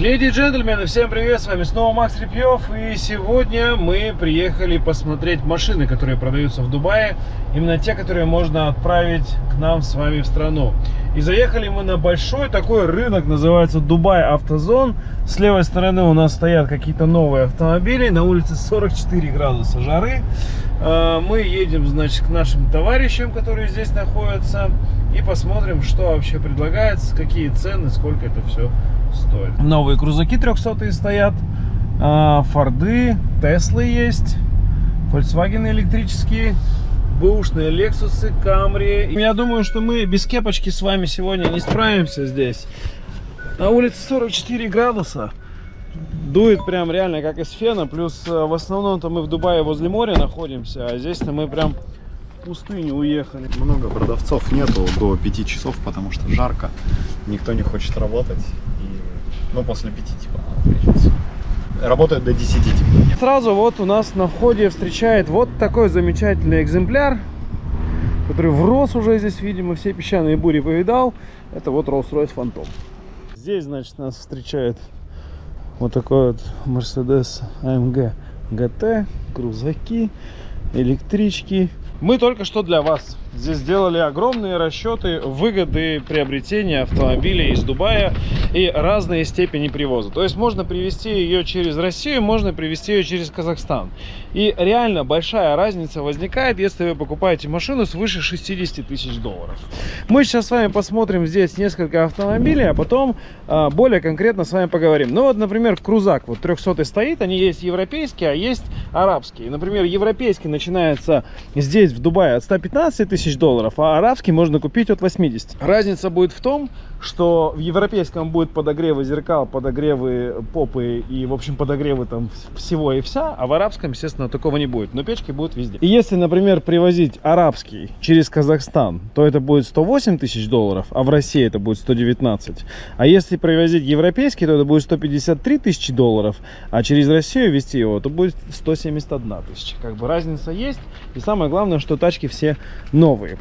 Леди и джентльмены, всем привет, с вами снова Макс Репьев И сегодня мы приехали посмотреть машины, которые продаются в Дубае Именно те, которые можно отправить к нам с вами в страну. И заехали мы на большой такой рынок, называется Дубай Автозон. С левой стороны у нас стоят какие-то новые автомобили На улице 44 градуса жары. А, Мы едем, значит, к нашим товарищам, которые здесь находятся И посмотрим, что вообще предлагается, какие цены, сколько это все стоит. Новые крузаки 300 стоят, а, Форды, Теслы есть, Volkswagen электрические, бэушные Лексусы, Камри. Я думаю, что мы без кепочки с вами сегодня не справимся здесь. На улице 44 градуса. Дует прям реально как из фена. Плюс э, в основном-то мы в Дубае возле моря находимся. А здесь-то мы прям в пустыню уехали. Много продавцов нету до 5 часов, потому что жарко. Никто не хочет работать. Ну, после пяти, типа, встречаться. Работает до 10, типа. Нет. Сразу вот у нас на входе встречает вот такой замечательный экземпляр, который врос уже здесь, видимо, все песчаные бури повидал. Это вот Rolls-Royce Phantom. Здесь, значит, нас встречает вот такой вот Mercedes AMG GT, крузаки, электрички. Мы только что для вас Здесь сделали огромные расчеты выгоды приобретения автомобиля из Дубая и разные степени привоза. То есть можно привезти ее через Россию, можно привезти ее через Казахстан. И реально большая разница возникает, если вы покупаете машину свыше 60 тысяч долларов. Мы сейчас с вами посмотрим здесь несколько автомобилей, а потом а, более конкретно с вами поговорим. Ну вот, например, крузак вот 300 стоит, они есть европейские, а есть арабские. Например, европейский начинается здесь в Дубае от 115 тысяч тысяч долларов, а арабский можно купить от 80. Разница будет в том, что в европейском будет подогревы зеркал, подогревы попы и, в общем, подогревы там всего и вся, а в арабском, естественно, такого не будет. Но печки будут везде. И если, например, привозить арабский через Казахстан, то это будет 108 тысяч долларов, а в России это будет 119. А если привозить европейский, то это будет 153 тысячи долларов, а через Россию везти его, то будет 171 тысяча. Как бы разница есть. И самое главное, что тачки все новые.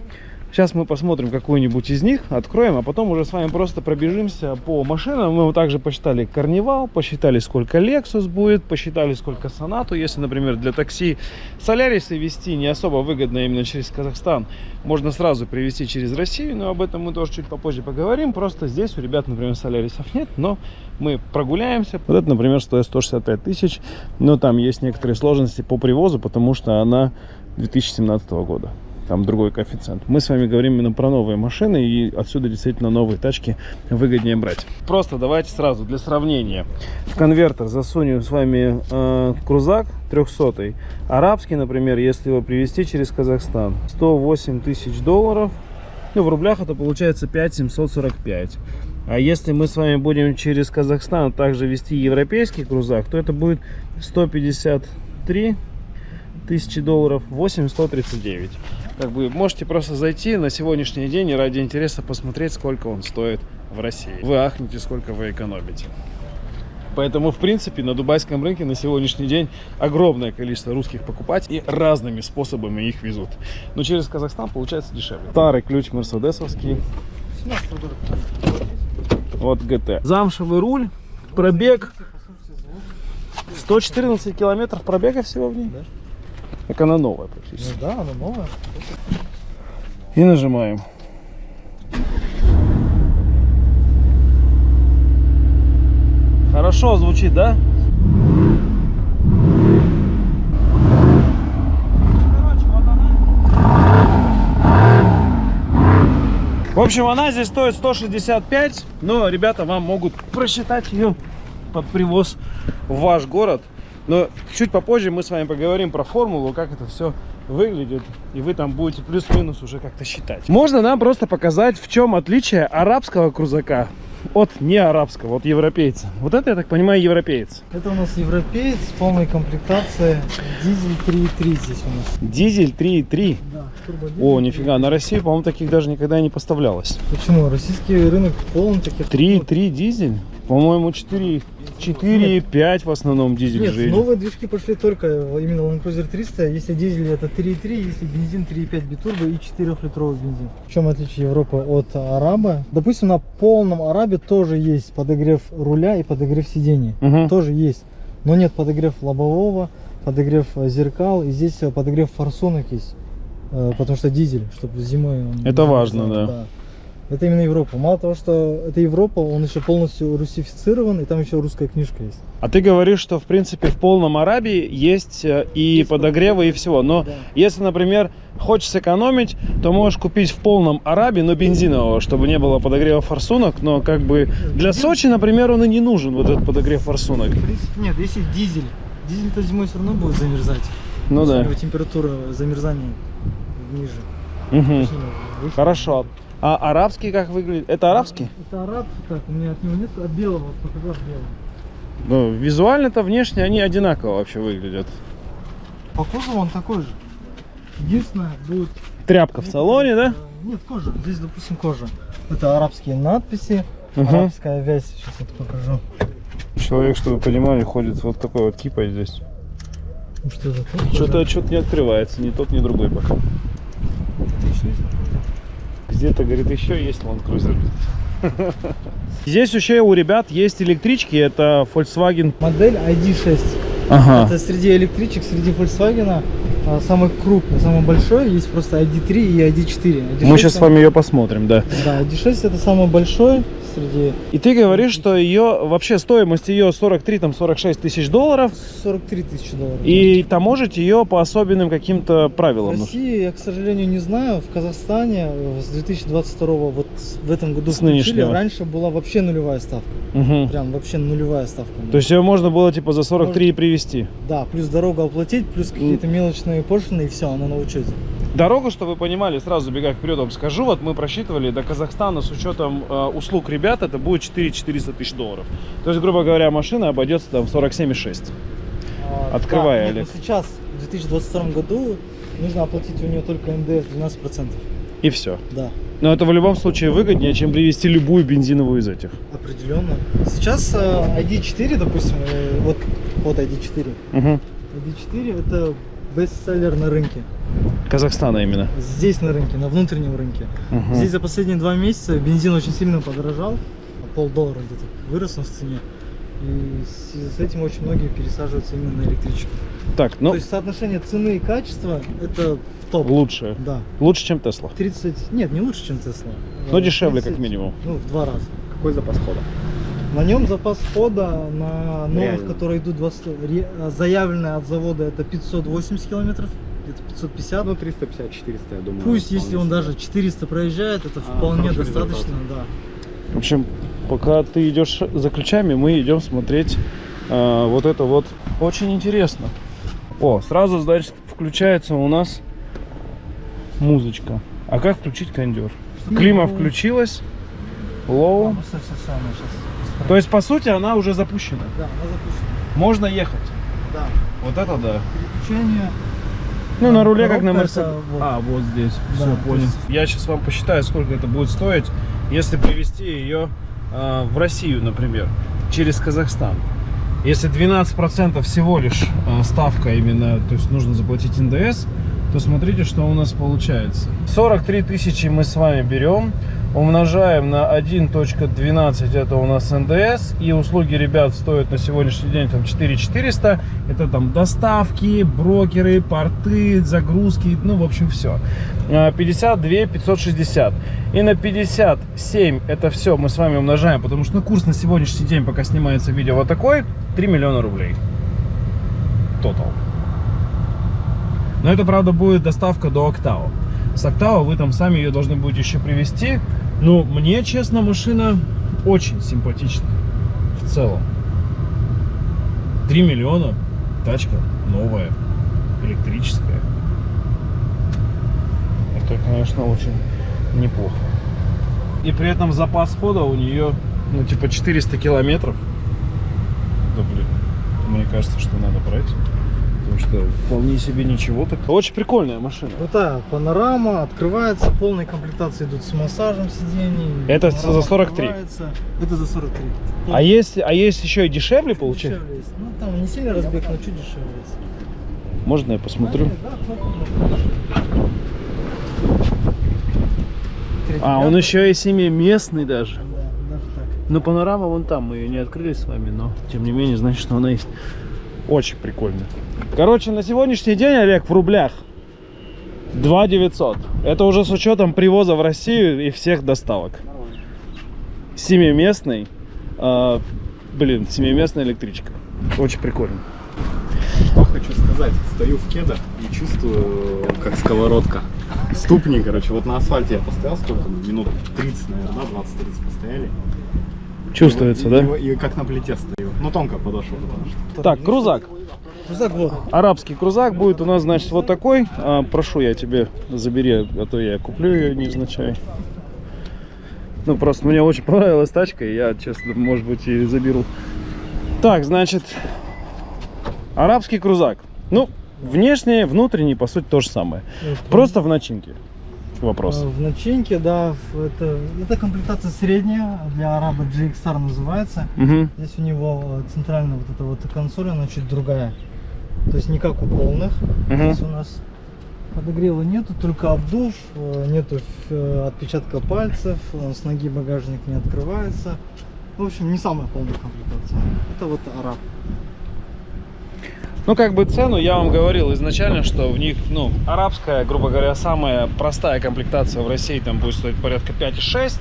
Сейчас мы посмотрим какую-нибудь из них, откроем, а потом уже с вами просто пробежимся по машинам. Мы также посчитали Карнивал, посчитали, сколько Lexus будет, посчитали, сколько Сонату. Если, например, для такси Солярисы вести не особо выгодно именно через Казахстан, можно сразу привезти через Россию, но об этом мы тоже чуть попозже поговорим. Просто здесь у ребят, например, Солярисов нет, но мы прогуляемся. Вот это, например, стоит 165 тысяч, но там есть некоторые сложности по привозу, потому что она 2017 года там другой коэффициент. Мы с вами говорим именно про новые машины, и отсюда действительно новые тачки выгоднее брать. Просто давайте сразу для сравнения. В конвертер засунем с вами э, крузак 300 арабский, например, если его привезти через Казахстан, 108 тысяч долларов. Ну, в рублях это получается 5745. А если мы с вами будем через Казахстан также вести европейский крузак, то это будет 153 тысячи долларов 8139 как бы можете просто зайти на сегодняшний день и ради интереса посмотреть сколько он стоит в России вы ахнете сколько вы экономите Поэтому, в принципе, на дубайском рынке на сегодняшний день огромное количество русских покупателей и разными способами их везут. Но через Казахстан получается дешевле. Старый ключ мерседесовский. Вот ГТ. Замшевый руль, пробег. 114 километров пробега всего в ней. Так она новая практически. Ну да, она новая. И нажимаем. Хорошо звучит, да? В общем, она здесь стоит 165, но ребята вам могут просчитать ее под привоз в ваш город. Но чуть попозже мы с вами поговорим про формулу, как это все выглядит, и вы там будете плюс-минус уже как-то считать. Можно нам просто показать, в чем отличие арабского крузака от не арабского, от европейца. Вот это, я так понимаю, европеец. Это у нас европеец, полной комплектации, дизель 3.3 здесь у нас. Дизель 3.3? Да, О, нифига, на Россию, по-моему, таких даже никогда не поставлялось. Почему? Российский рынок полон таких. 3.3 дизель? По-моему, 4, 4 5 в основном дизель Нет, же. новые движки пошли только именно Land Cruiser 300. Если дизель это 3.3, если бензин 3.5 битурбо и 4-литровый бензин. В чем отличие Европы от Араба? Допустим, на полном Арабе тоже есть подогрев руля и подогрев сидений. Мгм. Тоже есть. Но нет подогрев лобового, подогрев э, зеркал. И здесь э, подогрев форсунок есть. Э, Потому что дизель, чтобы зимой... он Это важно, мерзал, да. Это именно Европа. Мало того, что это Европа, он еще полностью русифицирован, и там еще русская книжка есть. А ты говоришь, что в принципе в полном Арабии есть э, и Есть подогревы, и всего. Но Да. если, например, хочешь сэкономить, то можешь купить в полном Арабе, но бензинового, чтобы не было подогрева форсунок. Но как бы для Сочи, например, он и не нужен, вот этот подогрев форсунок. В принципе, нет, если дизель. Дизель-то зимой все равно будет замерзать. Ну да. температура замерзания ниже. Выше. Хорошо. А арабский как выглядит? Это арабский? Это араб, так, у меня от него нет, от белого, вот фотограф белый. Ну, визуально-то внешне они одинаково вообще выглядят. По кузову он такой же. Единственное, будет... Тряпка в салоне, да? Э, Нет, кожа. Здесь, допустим, кожа. Это арабские надписи, Мгм. арабская вязь. Сейчас я это покажу. Человек, чтобы вы понимали, ходит вот такой вот кипой здесь. Ну, Что? Что-то что не открывается, ни тот, ни другой пока. Где-то, говорит, еще есть Land Cruiser. Здесь еще у ребят есть электрички, это Volkswagen. Модель ID6. Ага. Это среди электричек, среди Volkswagen самый крупный, самый большой. Есть просто ID3 и ID4. ID6 Мы сейчас с вами ее посмотрим, да. Да, ID6 это самый большой среди И ты говоришь, что ее вообще стоимость ее 43 там 46 тысяч долларов, 43 тысячи долларов. и таможить ее по особенным каким-то в правилам. нужно. России я, к сожалению, не знаю. В Казахстане э, с 2022 вот в этом году С нынешнего. Раньше была вообще нулевая ставка. Мгм. Прям вообще нулевая ставка. То есть ее можно было типа за 43 и привезти. Да, плюс дорогу оплатить, плюс какие-то мелочные пошлины и все, она на учете. Дорогу, чтобы вы понимали, сразу забегая вперед вам скажу, вот мы просчитывали до Казахстана с учетом э, услуг ребят, это будет 4 400 тысяч долларов. То есть, грубо говоря, машина обойдется там в 47,6. А, Открывай, да, нет, Олег. ну сейчас, в 2022 году, нужно оплатить у нее только НДС 12%. И все. Да, Но это в любом случае выгоднее, чем привезти любую бензиновую из этих. определенно. Сейчас э, ID4, допустим, э, вот, вот ID4. Угу. ID4 это бестселлер на рынке. Казахстана именно. Здесь на рынке, на внутреннем рынке. Мгм. Здесь за последние два месяца бензин очень сильно подорожал, на полдоллара где-то вырос он в цене. И в связи с этим очень многие пересаживаются именно на электричку. Так, ну, То есть соотношение цены и качества это топ. лучше. Да. Лучше, чем Тесла. 30, нет, не лучше, чем Тесла. Но Э, дешевле, 30, как минимум. Ну, в два раза. Какой запас хода? На нем запас хода на новых, Реально. которые идут 20, ре- а, заявленное от завода это 580 километров, где-то 550. Ну, 350-400, я думаю. Пусть, если он даже 400 проезжает, это А, вполне достаточно, да. В общем, пока ты идешь за ключами, мы идем смотреть э, вот это вот. Очень интересно. О, сразу, значит, включается у нас музычка. А как включить кондер? Клима включилась. Лоу. Ну, То есть, по сути, она уже запущена. Да, она запущена. Можно ехать. Да. Вот это да. Переключение. Ну, на руле, как на Коробка Мерседес. это вот. А, вот здесь. Да, Все, понял. есть- Я сейчас вам посчитаю, сколько это будет стоить, если привезти ее э, в Россию, например, через Казахстан. Если 12% всего лишь э, ставка именно, то есть нужно заплатить НДС, то смотрите, что у нас получается. 43 тысячи мы с вами берем, умножаем на 1.12, это у нас НДС, и услуги ребят стоят на сегодняшний день там 4400, это там доставки, брокеры, порты, загрузки, ну, в общем, все. 52 560. И на 57 это все мы с вами умножаем, потому что ну, курс на сегодняшний день, пока снимается видео вот такой, 3 миллиона рублей. Тотал. Но это, правда, будет доставка до Октава. С Октава вы там сами ее должны будете еще привезти. Но мне, честно, машина очень симпатичная. В целом. 3 миллиона. Тачка новая. Электрическая. Это, конечно, очень неплохо. И при этом запас хода у нее, ну, типа 400 километров. Да, блин. Мне кажется, что надо брать. Что вполне себе ничего так. Очень прикольная машина. Крутая панорама, открывается, полные комплектации идут с массажем сидений. Это за 43? открывается. Это за 43. А есть, а есть еще и дешевле получается? Дешевле есть. Ну там не сильно разбег, но чуть дешевле есть. Можно я посмотрю? А, он еще и семиместный даже. Да, даже так. Ну, панорама вон там, мы ее не открыли с вами, но тем не менее, значит, что она есть. Очень прикольно. Короче, на сегодняшний день, Олег, в рублях 2 900. Это уже с учетом привоза в Россию и всех доставок. Семиместный, а, блин, семиместная электричка. Очень прикольно. Что хочу сказать, стою в кедах и чувствую, как сковородка. Ступни, короче, вот на асфальте я постоял сколько? Минут 30, наверное, да, 20-30 постояли. Чувствуется, и, да? И, и как на плите стою. Ну, тонко подошел. Так, крузак. Крузак вот. Арабский крузак будет у нас, значит, вот такой. А, прошу, я тебе забери, а то я куплю ее невзначай. Ну, просто мне очень понравилась тачка, и я, честно, может быть, и заберу. Так, значит, арабский крузак. Ну, внешне, внутренний, по сути, то же самое. Просто в начинке. Вопрос. Э, В начинке, да, это, это комплектация средняя, для араба GXR называется. Мгм. Здесь у него э, центральная вот эта вот консоль, она чуть другая. То есть не как у полных. Мгм. Здесь у нас подогрева нету, только обдув, э, нету отпечатка пальцев, с ноги багажник не открывается. В общем, не самая полная комплектация. Это вот араб. Ну, как бы цену я вам говорил изначально, что в них, ну, арабская, грубо говоря, самая простая комплектация в России там будет стоить порядка 5,6.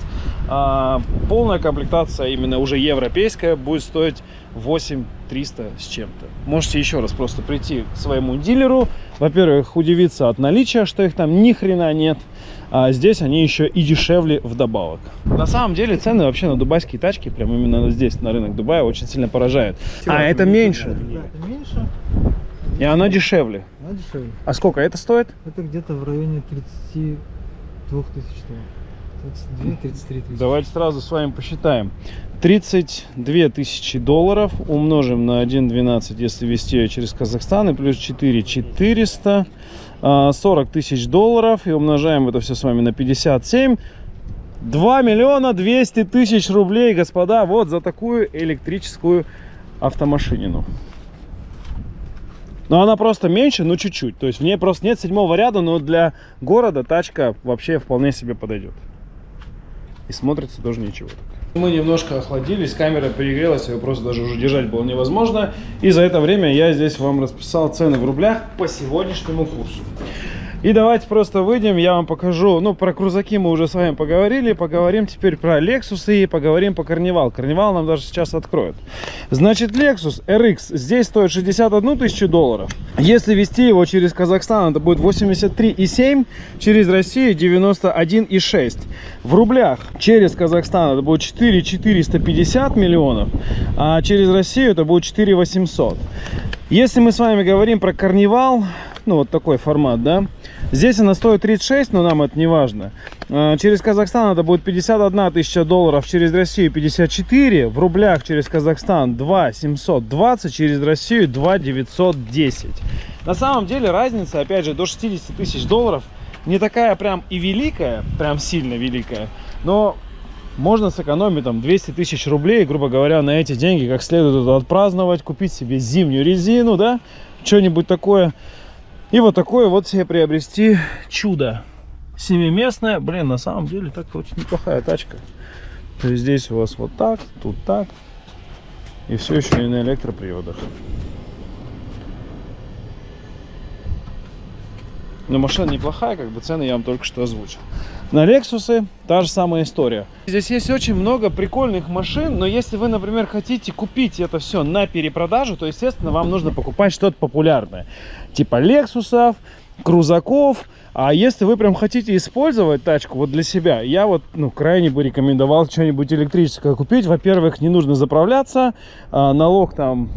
А полная комплектация, именно уже европейская, будет стоить 8 300 с чем-то. Можете еще раз просто прийти к своему дилеру. Во-первых, удивиться от наличия, что их там ни хрена нет. А здесь они еще и дешевле вдобавок. На самом деле цены вообще на дубайские тачки, прям именно здесь, на рынок Дубая, очень сильно поражают. А, это меньше. Да, это меньше, И она дешевле. она дешевле. А сколько это стоит? Это где-то в районе 32 тысяч долларов. 32-33 тысячи. Давайте сразу с вами посчитаем. 32 тысячи долларов умножим на 1,12, если вести ее через Казахстан, и плюс 4 400, а, 40 тысяч долларов, и умножаем это все с вами на 57. 2 миллиона 200 тысяч рублей, господа, вот за такую электрическую автомашинину. Но она просто меньше, ну чуть-чуть. То есть в ней просто нет седьмого ряда, но для города тачка вообще вполне себе подойдет. И смотрится тоже ничего. Мы немножко охладились, камера перегрелась, ее просто даже уже держать было невозможно. И за это время я здесь вам расписал цены в рублях по сегодняшнему курсу. И давайте просто выйдем, я вам покажу, ну, про крузаки мы уже с вами поговорили, поговорим теперь про Lexus и поговорим по Карнивал. Карнивал нам даже сейчас откроют. Значит, Lexus RX здесь стоит 61 тысячу долларов. Если вести его через Казахстан, это будет 83,7, через Россию 91,6. В рублях через Казахстан это будет 4 450 миллионов, а через Россию это будет 4 800. Если мы с вами говорим про Карнивал, ну вот такой формат, да, здесь она стоит 36, но нам это не важно. А, Через Казахстан это будет 51 тысяча долларов, через Россию 54, в рублях через Казахстан 2 720, через Россию 2 910. На самом деле разница, опять же, до 60 тысяч долларов не такая прям и великая, прям сильно великая, но можно сэкономить там 200 тысяч рублей, грубо говоря, на эти деньги как следует отпраздновать, купить себе зимнюю резину, да, что-нибудь такое. И вот такое вот себе приобрести чудо. Семиместное, блин, на самом деле так очень неплохая тачка. То есть здесь у вас вот так, тут так. И все еще и на электроприводах. Но машина неплохая, как бы цены я вам только что озвучил. На Лексусы та же самая история. Здесь есть очень много прикольных машин, но если вы, например, хотите купить это все на перепродажу, то, естественно, вам нужно покупать что-то популярное. Типа Лексусов, крузаков. А если вы прям хотите использовать тачку вот для себя, я вот, ну, крайне бы рекомендовал что-нибудь электрическое купить. Во-первых, не нужно заправляться, а налог там,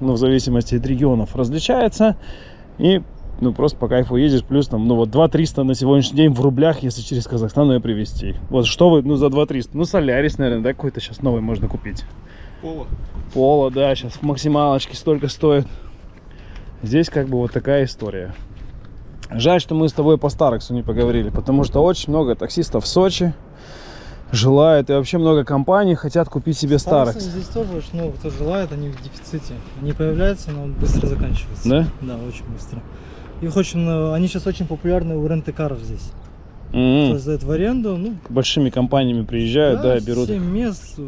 ну, в зависимости от регионов различается. И ну, просто по кайфу ездишь, плюс там, ну, вот 2 300 на сегодняшний день в рублях, если через Казахстан ее привезти. Вот что вы, ну, за 2 300? Ну, Солярис, наверное, да, какой-то сейчас новый можно купить. Поло. Поло, да, сейчас в максималочке столько стоит. здесь как бы вот такая история. Жаль, что мы с тобой по Старексу не поговорили, потому что очень много таксистов в Сочи желают, и вообще много компаний хотят купить себе Старекс. Здесь тоже очень много кто желает, они в дефиците. Они появляются, но быстро заканчиваются. Да? Да, очень быстро. Их очень, много- они сейчас очень популярны у рент-каров здесь. М, Кто сдает в аренду, ну, Большими компаниями приезжают, да, берут. 7 мест,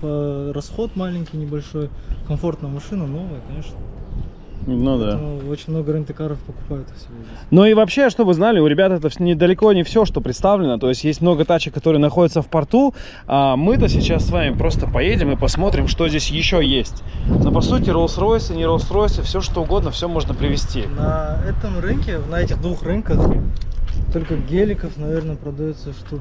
по- расход маленький, небольшой, комфортная машина, новая, конечно. Ну да. Очень много рент-каров покупают здесь. Ну и вообще, чтобы вы знали, у ребят это недалеко не все, что представлено. То есть есть много тачек, которые находятся в порту. А мы-то сейчас с вами просто поедем и посмотрим, что здесь еще есть. Но по сути, Rolls-Royce, не Rolls-Royce, все что угодно, все можно привезти. На этом рынке, на этих двух рынках, только геликов, наверное, продается штук,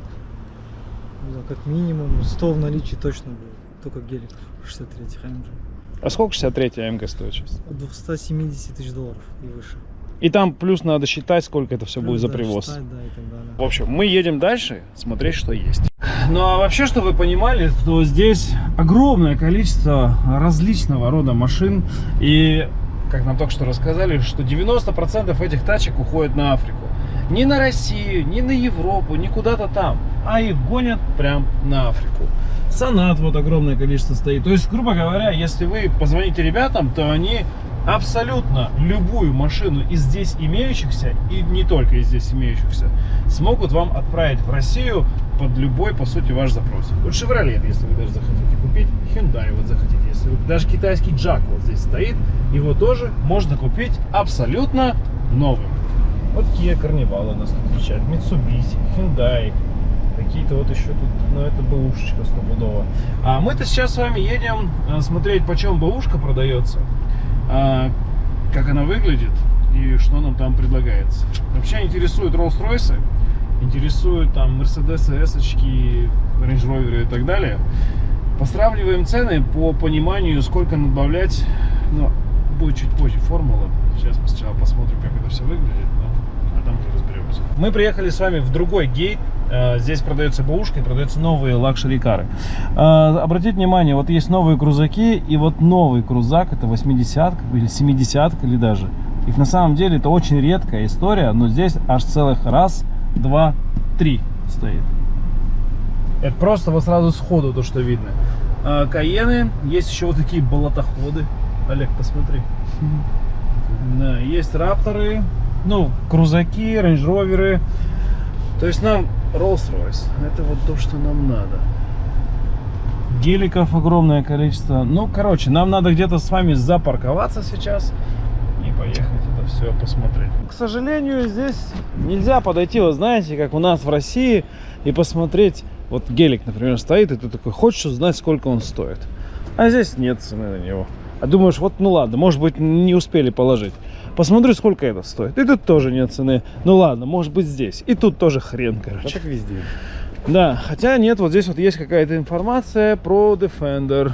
не знаю, как минимум 100 в наличии точно будет. Только геликов 63 AMG. А сколько 63 АМГ стоит сейчас? От 270 тысяч долларов и выше. И там плюс надо считать, сколько это все будет за Да, привоз. считать, да, и так далее. В общем, мы едем дальше, смотреть, что есть. Ну а вообще, чтобы вы понимали, то здесь огромное количество различного рода машин. И, как нам только что рассказали, что 90% этих тачек уходят на Африку. Не на Россию, не на Европу, не куда-то там, а их гонят прям на Африку. Санат вот огромное количество стоит. То есть, грубо говоря, если вы позвоните ребятам, то они абсолютно любую машину из здесь имеющихся, и не только из здесь имеющихся, смогут вам отправить в Россию под любой, по сути, ваш запрос. Вот Chevrolet, если вы даже захотите купить, Hyundai вот захотите, если вы, даже китайский Jack вот здесь стоит, его тоже можно купить абсолютно новым. Вот Kia Carnival у нас тут встречает, Mitsubishi, Hyundai, какие-то вот еще тут, ну это бэушечка стопудово. А мы-то сейчас с вами едем а, смотреть, почем бэушка продается, а, как она выглядит и что нам там предлагается. Вообще интересуют Rolls-Royce, интересуют там Mercedes, S, Range Rover и так далее. Посравниваем цены по пониманию, сколько надбавлять, но будет чуть позже формула. Сейчас мы сначала посмотрим, как это все выглядит, а там уже разберемся. Мы приехали с вами в другой gate. Э, Здесь продается бэушка и продаются новые luxury car ы. Э, Обратите внимание, вот есть новые крузаки, и вот новый крузак, это 80 или 70 или даже. Их на самом деле это очень редкая история, но здесь аж целых раз, два, три стоит. Это просто вот сразу сходу то, что видно. А, Каены, есть еще вот такие болотоходы. Олег, посмотри. Да, есть рапторы, ну, крузаки, рейндж-роверы. То есть нам Rolls-Royce. Это вот то, что нам надо. Геликов огромное количество. Ну, короче, нам надо где-то с вами запарковаться сейчас и поехать это все посмотреть. К сожалению, здесь нельзя подойти, вы знаете, как у нас в России, и посмотреть. Вот гелик, например, стоит, и ты такой хочешь узнать, сколько он стоит. А здесь нет цены на него. А думаешь, вот ну ладно, может быть, не успели положить. Посмотрю, сколько это стоит. И тут тоже нет цены. Ну ладно, может быть здесь. И тут тоже хрен, короче. так везде. Да, хотя нет, вот здесь вот есть какая-то информация про Defender.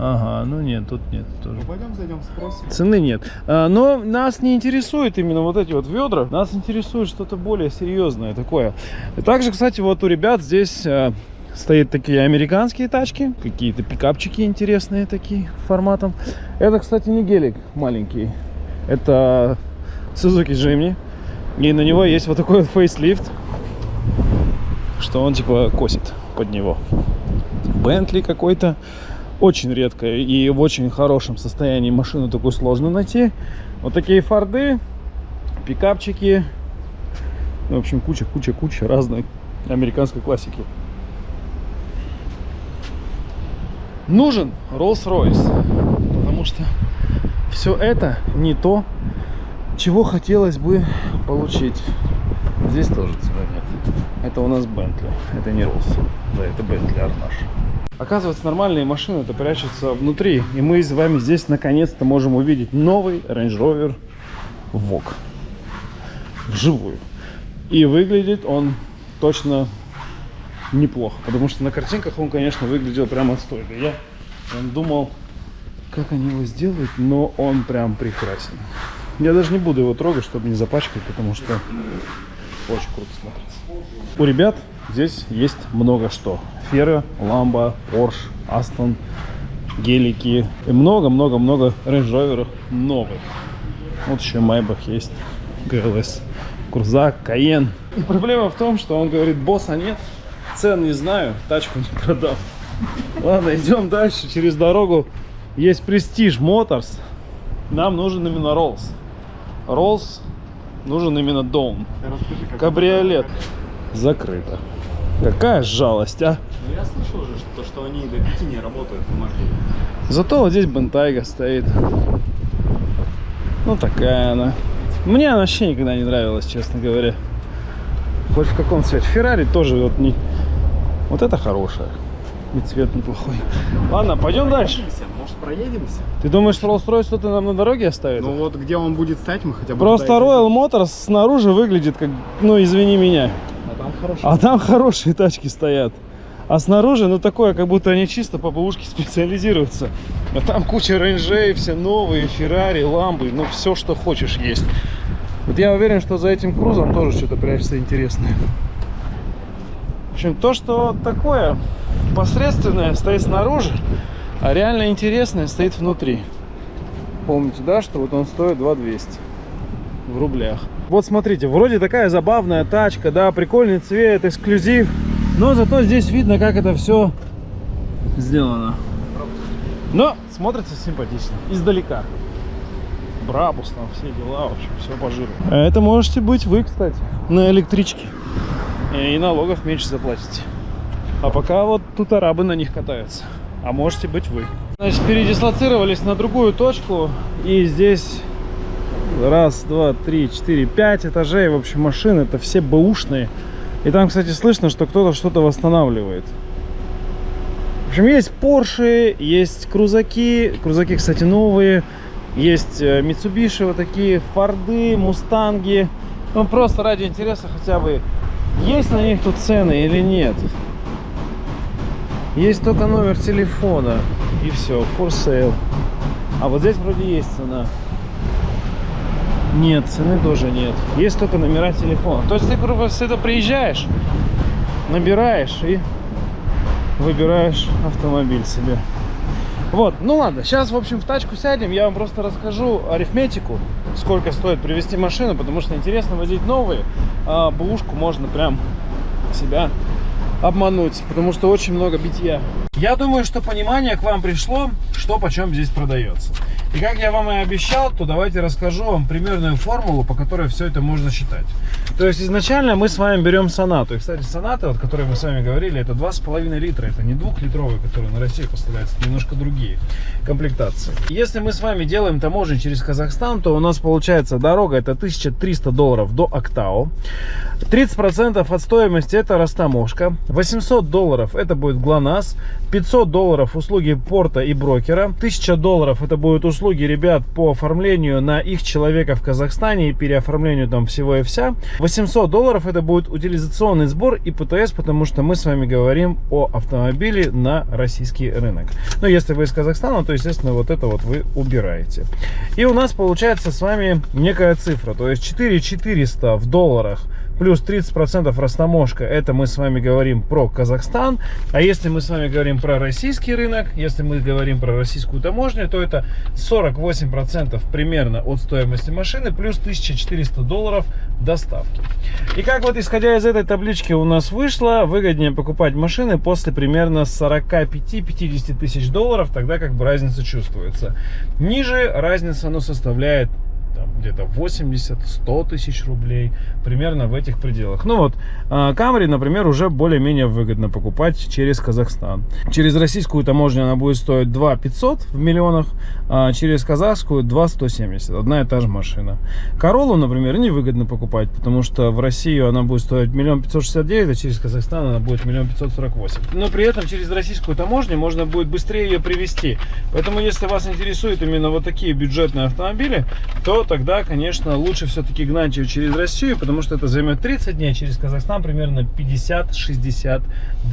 Ага, ну нет, тут нет тоже. Ну пойдем зайдем, спросим. Цены нет. А, Но нас не интересует именно вот эти вот ведра. Нас интересует что-то более серьезное такое. И также, кстати, вот у ребят здесь а, стоят такие американские тачки. Какие-то пикапчики интересные такие форматом. Это, кстати, не гелик маленький. Это Suzuki Jimny. И на него есть вот такой вот фейслифт. Что он типа косит под него. Бентли какой-то. Очень редко и в очень хорошем состоянии машину такую сложно найти. Вот такие форды, пикапчики. Ну, в общем, куча, куча, куча разной американской классики. Нужен Rolls-Royce, потому что все это не то, чего хотелось бы получить. Здесь тоже цены нет. Это у нас Бентли, это не Rolls. Да, это Бентли Арнаш. Оказывается, нормальные машины это прячутся внутри. И мы с вами здесь наконец-то можем увидеть новый Range Rover Vogue. Вживую. И выглядит он точно неплохо. Потому что на картинках он, конечно, выглядел прям отстойно. Я думал, как они его сделают, но он прям прекрасен. Я даже не буду его трогать, чтобы не запачкать, потому что очень круто смотрится. У ребят здесь есть много что. Феры, Ламба, Порш, Астон, гелики. И много-много-много рейндж новых. Вот еще Майбах есть. ГЛС. Курзак, Каен. Проблема в том, что он говорит, босса нет, цен не знаю, тачку не продал. Ладно, идем дальше. Через дорогу есть Prestige Motors. Нам нужен именно Rolls. Rolls нужен именно дом. Кабриолет. Закрыто. Какая жалость, а? Ну я слышал же, что, что они до 5 не работают в маршруте. Зато вот здесь Бентайга стоит. Ну, такая она. Мне она вообще никогда не нравилась, честно говоря. Хоть в каком цвете. Феррари тоже вот не... Вот это хорошая. И цвет неплохой. Ладно, пойдем дальше. Может проедемся? Ты думаешь, Rolls-Royce что-то нам на дороге оставит? Ну вот где он будет стоять, мы хотя бы... Просто Royal Motors снаружи выглядит как, ну извини меня. А там хорошо. А там хорошие тачки стоят. А снаружи, ну такое, как будто они чисто по бэушке специализируются. А там куча рейнджей, все новые, Феррари, Ламбы, ну все, что хочешь есть. Вот я уверен, что за этим крузом тоже что-то прячется интересное. Общем, то, что такое посредственное стоит снаружи, а реально интересное стоит внутри. Помните, да, что вот он стоит 2200 в рублях. Вот смотрите, вроде такая забавная тачка, да, прикольный цвет, эксклюзив. Но зато здесь видно, как это все сделано. Но смотрится симпатично, издалека. Брабус там, все дела, в общем, все по жиру. Это можете быть вы, кстати, на электричке. И налогов меньше заплатите. А пока вот тут арабы на них катаются. А можете быть вы. Значит, передислоцировались на другую точку. И здесь раз, два, три, четыре, пять этажей. В общем, машины это все бэушные. И там, кстати, слышно, что кто-то что-то восстанавливает. В общем, есть Porsche, есть крузаки. Крузаки, кстати, новые. Есть э, Mitsubishi вот такие, Форды, Мустанги. Ну, просто ради интереса хотя бы, есть на них тут цены или нет. Есть только номер телефона. И все, for sale. А вот здесь вроде есть цена. Нет, цены тоже нет. Есть только номера телефона. То есть ты просто приезжаешь, набираешь и выбираешь автомобиль себе. Вот, ну ладно, сейчас, в общем, в тачку сядем, я вам просто расскажу арифметику, сколько стоит привезти машину, потому что интересно возить новые, а бэушку можно прям себя обмануть, потому что очень много битья. Я думаю, что понимание к вам пришло, что почем здесь продается. И как я вам и обещал, то давайте расскажу вам примерную формулу, по которой все это можно считать. То есть изначально мы с вами берем сонату. И, кстати, соната, о которой мы с вами говорили, это 2,5 литра. Это не двухлитровые, которые на Россию поставляются, это немножко другие комплектации. Если мы с вами делаем таможню через Казахстан, то у нас получается дорога это 1300 долларов до Актау. 30% от стоимости это растаможка. 800 долларов это будет ГЛОНАСС. 500 долларов услуги порта и брокера. 1000 долларов это будут услуги ребят по оформлению на их человека в Казахстане и переоформлению там всего и вся. 800 долларов это будет утилизационный сбор и ПТС, потому что мы с вами говорим о автомобиле на российский рынок. Но если вы из Казахстана, то естественно вот это вот вы убираете. И у нас получается с вами некая цифра, то есть 4400 в долларах плюс 30% растаможка, это мы с вами говорим про Казахстан. А если мы с вами говорим про российский рынок, если мы говорим про российскую таможню, то это 48% примерно от стоимости машины, плюс 1400 долларов доставки. И как вот исходя из этой таблички у нас вышло, выгоднее покупать машины после примерно 45-50 тысяч долларов, тогда как бы разница чувствуется. Ниже разница ну, составляет где-то 80-100 тысяч рублей, примерно в этих пределах. Ну вот, Камри, например, уже более-менее выгодно покупать через Казахстан. Через российскую таможню она будет стоить 2 500 в миллионах, а через казахскую 2 170, одна и та же машина. Королу, например, невыгодно покупать, потому что в Россию она будет стоить миллион пятьсот шестьдесят девять, а через Казахстан она будет миллион пятьсот сорок восемь. Но при этом через российскую таможню можно будет быстрее ее привезти. Поэтому, если вас интересуют именно вот такие бюджетные автомобили, то тогда, конечно, лучше все-таки гнать ее через Россию, потому что это займет 30 дней, а через Казахстан примерно 50-60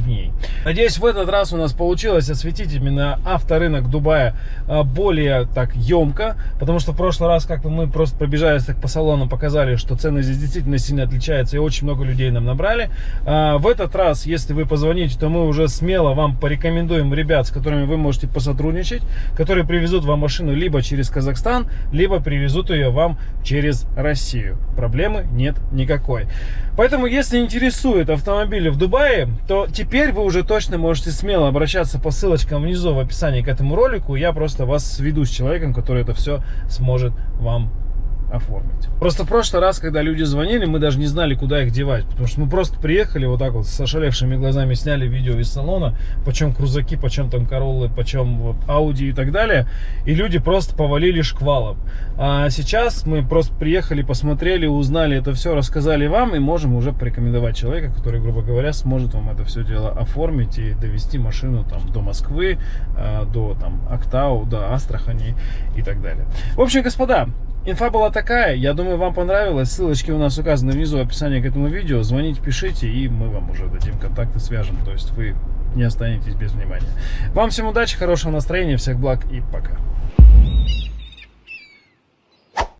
дней. Надеюсь, в этот раз у нас получилось осветить именно авторынок Дубая а, более так емко, потому что в прошлый раз как-то мы просто пробежались так по салону, показали, что цены здесь действительно сильно отличаются, и очень много людей нам набрали. А, в этот раз, если вы позвоните, то мы уже смело вам порекомендуем ребят, с которыми вы можете посотрудничать, которые привезут вам машину либо через Казахстан, либо привезут ее ее вам через Россию. Проблемы нет никакой. Поэтому, если интересует автомобили в Дубае, то теперь вы уже точно можете смело обращаться по ссылочкам внизу в описании к этому ролику. Я просто вас сведу с человеком, который это все сможет вам оформить. Просто в прошлый раз, когда люди звонили, мы даже не знали, куда их девать. Потому что мы просто приехали вот так вот с ошалевшими глазами, сняли видео из салона, почем крузаки, почем там Короллы, почем вот Ауди и так далее. И люди просто повалили шквалом. А сейчас мы просто приехали, посмотрели, узнали это все, рассказали вам и можем уже порекомендовать человека, который, грубо говоря, сможет вам это все дело оформить и довести машину там до Москвы, э, до там Актау, до Астрахани и так далее. В общем, господа, Инфа была такая, я думаю, вам понравилось. Ссылочки у нас указаны внизу в описании к этому видео. Звоните, пишите, и мы вам уже дадим контакты, свяжем. То есть вы не останетесь без внимания. Вам всем удачи, хорошего настроения, всех благ и пока.